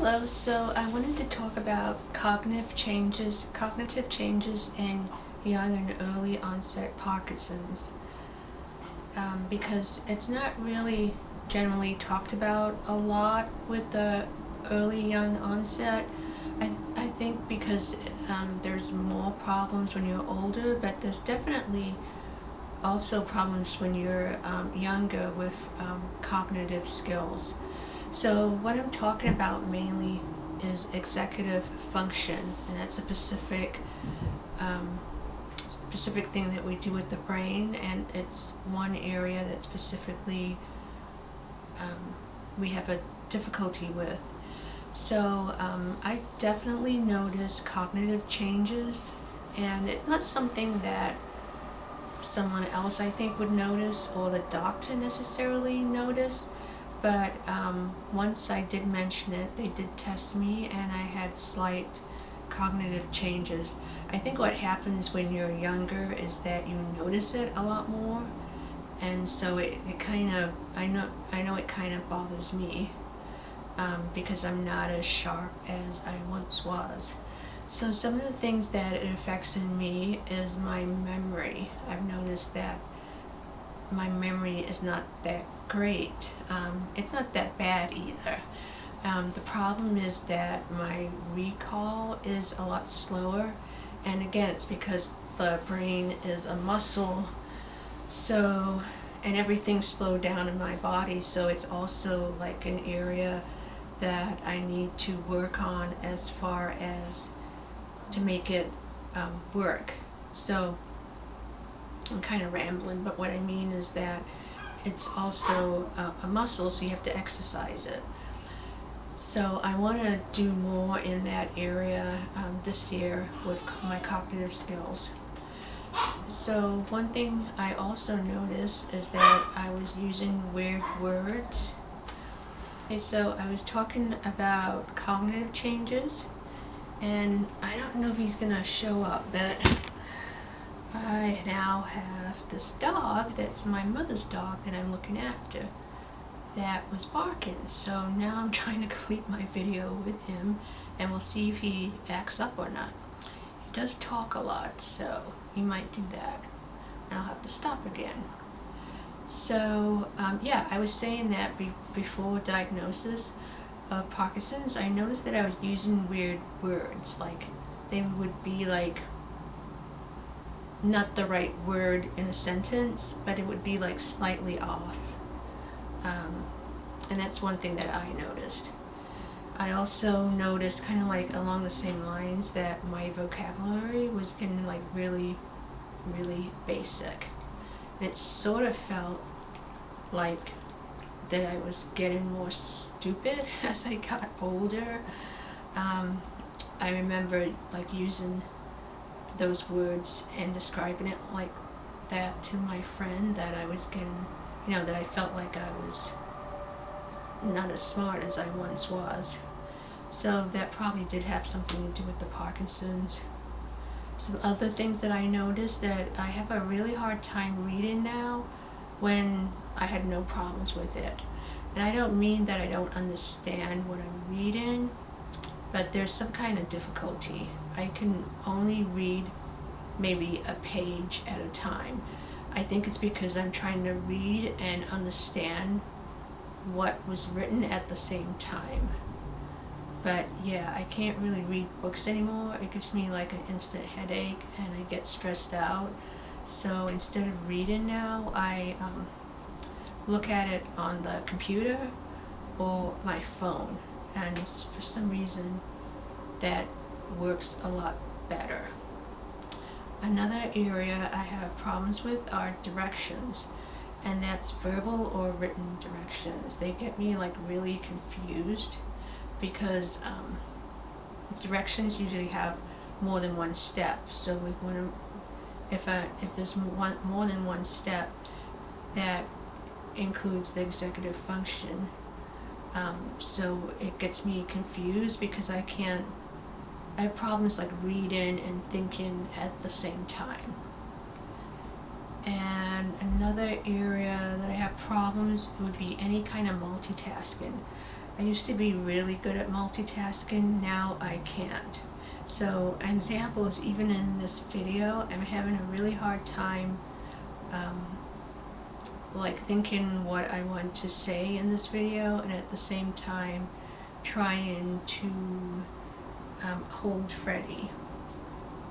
Hello, so I wanted to talk about cognitive changes, cognitive changes in young and early onset Parkinson's um, because it's not really generally talked about a lot with the early young onset. I, I think because um, there's more problems when you're older, but there's definitely also problems when you're um, younger with um, cognitive skills. So what I'm talking about mainly is executive function, and that's a specific um, specific thing that we do with the brain, and it's one area that specifically um, we have a difficulty with. So um, I definitely notice cognitive changes, and it's not something that someone else I think would notice or the doctor necessarily notice but um, once I did mention it, they did test me and I had slight cognitive changes. I think what happens when you're younger is that you notice it a lot more and so it, it kind of, I know, I know it kind of bothers me um, because I'm not as sharp as I once was. So some of the things that it affects in me is my memory. I've noticed that my memory is not that great. Um, it's not that bad either. Um, the problem is that my recall is a lot slower and again it's because the brain is a muscle so and everything's slowed down in my body so it's also like an area that I need to work on as far as to make it um, work so I'm kind of rambling, but what I mean is that it's also a, a muscle, so you have to exercise it. So I want to do more in that area um, this year with my cognitive skills. So one thing I also noticed is that I was using weird words. Okay, so I was talking about cognitive changes, and I don't know if he's going to show up, but I now have this dog that's my mother's dog that I'm looking after that was barking. So now I'm trying to complete my video with him and we'll see if he acts up or not. He does talk a lot, so he might do that. And I'll have to stop again. So, um, yeah, I was saying that be before diagnosis of Parkinson's, I noticed that I was using weird words. Like, they would be like not the right word in a sentence, but it would be like slightly off. Um, and that's one thing that I noticed. I also noticed kind of like along the same lines that my vocabulary was getting like really, really basic. And it sort of felt like that I was getting more stupid as I got older. Um, I remember like using those words and describing it like that to my friend that I was getting, you know, that I felt like I was not as smart as I once was. So that probably did have something to do with the Parkinson's. Some other things that I noticed that I have a really hard time reading now when I had no problems with it. And I don't mean that I don't understand what I'm reading, but there's some kind of difficulty. I can only read maybe a page at a time. I think it's because I'm trying to read and understand what was written at the same time. But yeah, I can't really read books anymore. It gives me like an instant headache and I get stressed out. So instead of reading now, I um, look at it on the computer or my phone. And for some reason, that works a lot better. Another area I have problems with are directions and that's verbal or written directions. They get me like really confused because um, directions usually have more than one step. So we want if, I, if there's one, more than one step, that includes the executive function. Um, so it gets me confused because I can't I have problems like reading and thinking at the same time. And another area that I have problems would be any kind of multitasking. I used to be really good at multitasking, now I can't. So an example is even in this video, I'm having a really hard time um, like thinking what I want to say in this video and at the same time trying to um, hold Freddie.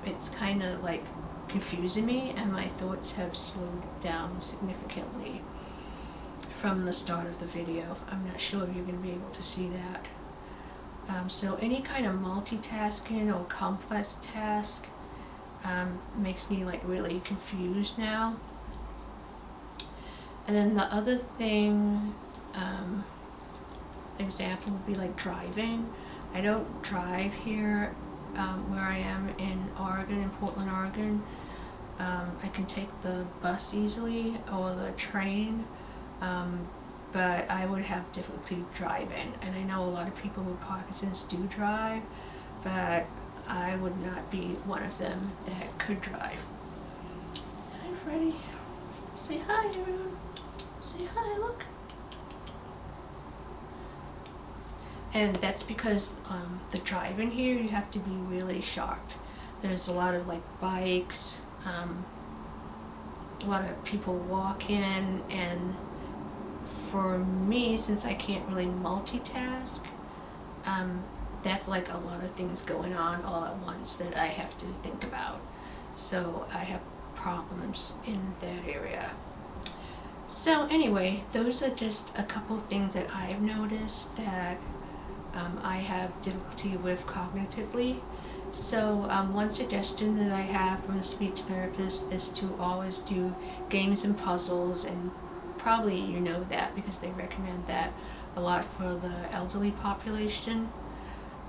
It's kind of like confusing me and my thoughts have slowed down significantly from the start of the video. I'm not sure if you're going to be able to see that. Um, so any kind of multitasking or complex task um, makes me like really confused now. And then the other thing, um, example would be like driving. I don't drive here um, where I am in Oregon, in Portland, Oregon. Um, I can take the bus easily or the train, um, but I would have difficulty driving. And I know a lot of people with Parkinson's do drive, but I would not be one of them that could drive. Hi, Freddie. Say hi, everyone. Say hi, look. And that's because um, the in here, you have to be really sharp. There's a lot of like bikes, um, a lot of people walking, and for me, since I can't really multitask, um, that's like a lot of things going on all at once that I have to think about. So I have problems in that area. So anyway, those are just a couple things that I've noticed that um, I have difficulty with cognitively. So um, one suggestion that I have from a speech therapist is to always do games and puzzles and probably you know that because they recommend that a lot for the elderly population.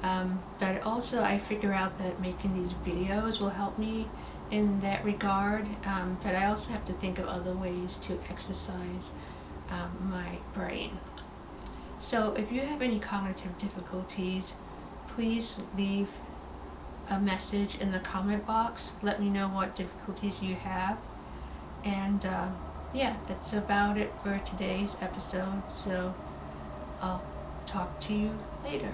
Um, but also I figure out that making these videos will help me in that regard, um, but I also have to think of other ways to exercise um, my brain. So if you have any cognitive difficulties, please leave a message in the comment box. Let me know what difficulties you have. And uh, yeah, that's about it for today's episode. So I'll talk to you later.